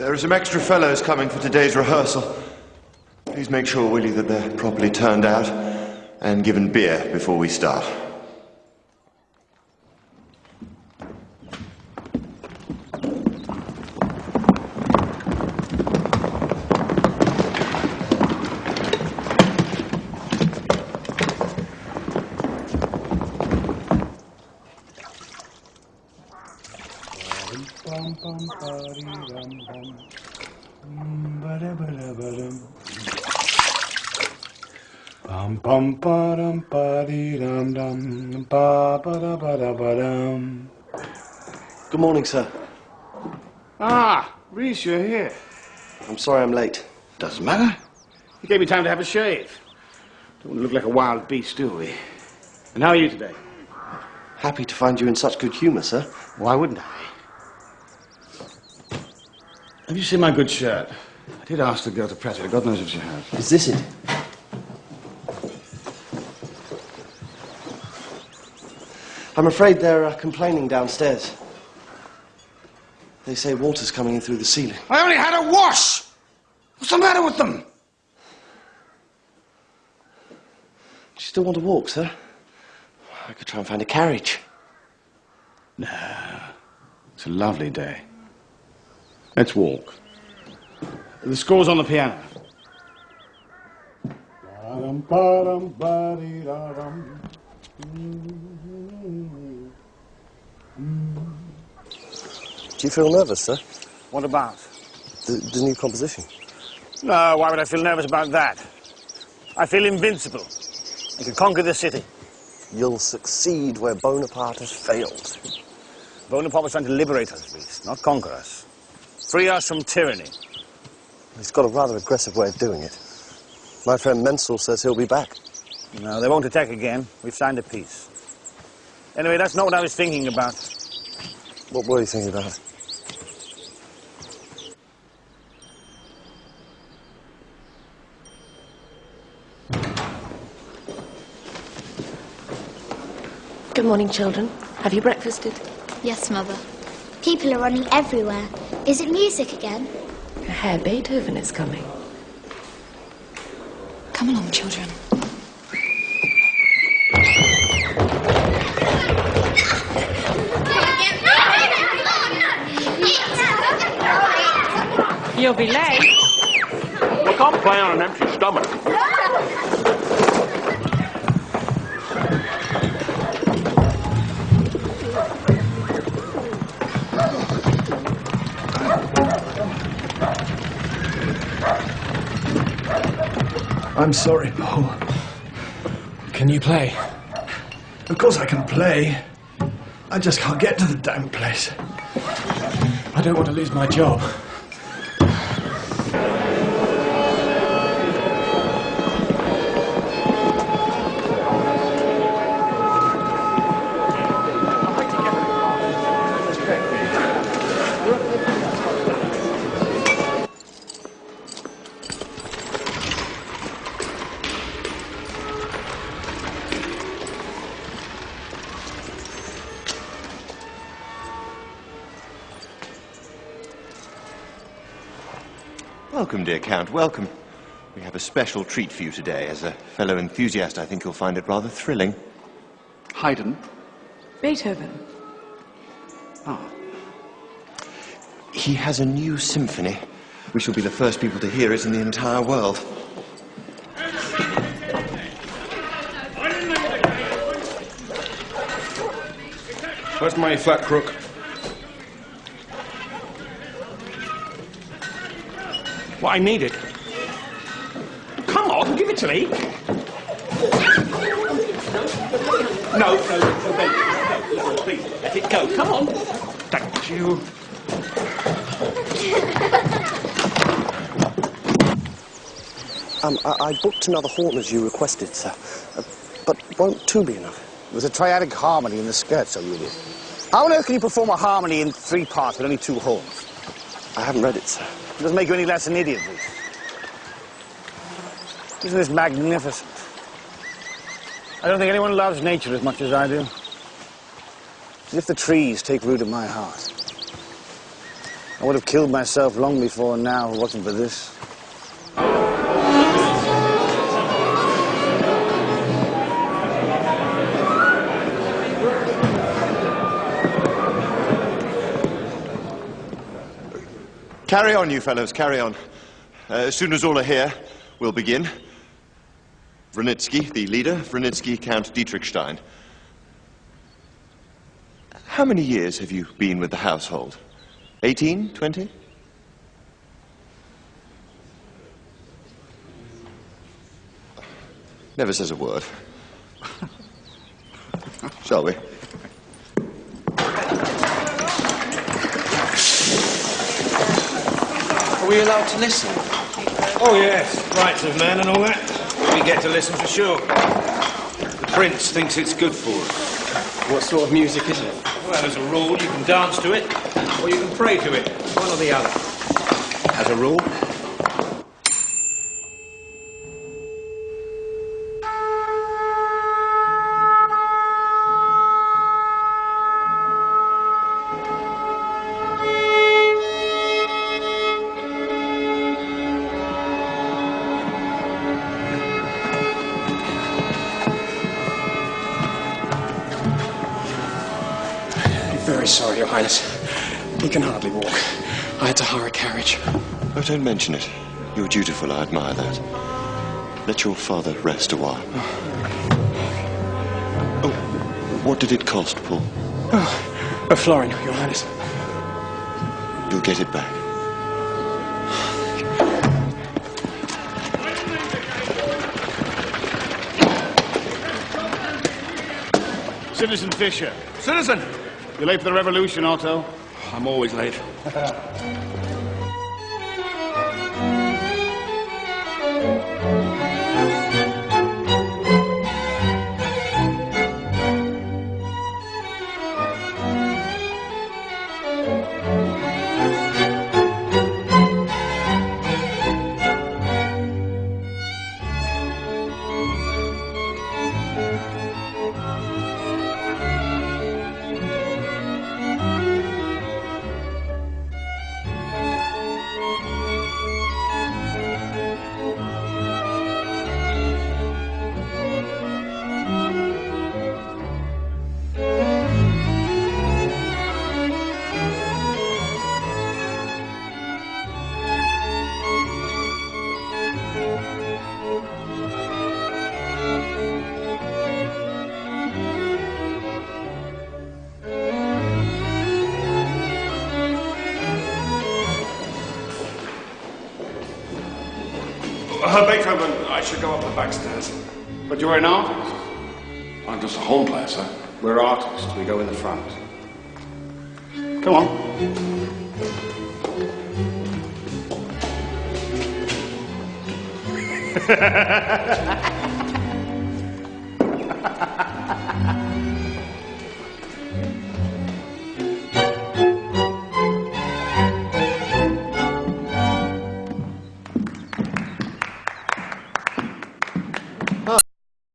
are some extra fellows coming for today's rehearsal. Please make sure, Willie, that they're properly turned out and given beer before we start. Bum bum ba dum ba dee dum dum ba ba da ba da ba dum. Good morning, sir. Ah, Ries, you're here. I'm sorry I'm late. Doesn't matter. You gave me time to have a shave. Don't want to look like a wild beast, do we? And how are you today? Happy to find you in such good humour, sir. Why wouldn't I? Have you seen my good shirt? I did ask the girl to press it. God knows if she has. Is this it? I'm afraid they're uh, complaining downstairs. They say water's coming in through the ceiling. I only had a wash! What's the matter with them? Do you still want to walk, sir? I could try and find a carriage. No. It's a lovely day. Let's walk. The score's on the piano. Do you feel nervous, sir? What about? The, the new composition. No, why would I feel nervous about that? I feel invincible. I can conquer the city. You'll succeed where Bonaparte has failed. Bonaparte was trying to liberate us, Ries, not conquer us. Free us from tyranny. He's got a rather aggressive way of doing it. My friend Menzel says he'll be back. No, they won't attack again. We've signed a peace. Anyway, that's not what I was thinking about. What were you thinking about? Good morning, children. Have you breakfasted? Yes, Mother. People are running everywhere. Is it music again? Herr Beethoven is coming. Come along, children. You'll be late. We can't play on an empty stomach. I'm sorry, Paul. Can you play? Of course I can play. I just can't get to the damn place. I don't want to lose my job. Welcome, dear Count, welcome. We have a special treat for you today. As a fellow enthusiast, I think you'll find it rather thrilling. Haydn. Beethoven. Ah. He has a new symphony. We shall be the first people to hear it in the entire world. Where's my flat crook? What I need it. Come on, give it to me. No, no, no, no, no, please, let it go. Come on. Thank you. Um, I, I booked another horn as you requested, sir. Uh, but won't two be enough? There's a triadic harmony in the scherzo, you idiot. How on earth can you perform a harmony in three parts with only two horns? I haven't read it, sir. It doesn't make you any less an idiot, Ries. Isn't this magnificent? I don't think anyone loves nature as much as I do. As if the trees take root in my heart. I would have killed myself long before now if it wasn't for this. Carry on, you fellows, carry on. Uh, as soon as all are here, we'll begin. Wranitzky, the leader, Wranitzky, Count Dietrichstein. How many years have you been with the household? 18, 20? Never says a word. Shall we? Are we allowed to listen? Oh, yes. Rights of man and all that. We get to listen for sure. The prince thinks it's good for us. What sort of music is it? Well, as a rule, you can dance to it, or you can pray to it. One or the other. As a rule. Your Highness. He can hardly walk. I had to hire a carriage. Oh, don't mention it. You're dutiful, I admire that. Let your father rest a while. Oh, what did it cost, Paul? Oh, a florin, Your Highness. You'll get it back. Citizen Fisher. Citizen! You're late for the revolution, Otto. I'm always late. Uh, Beethoven, I should go up the back stairs. But you're an artist. I'm just a hall player, sir. We're artists. We go in the front. Come on.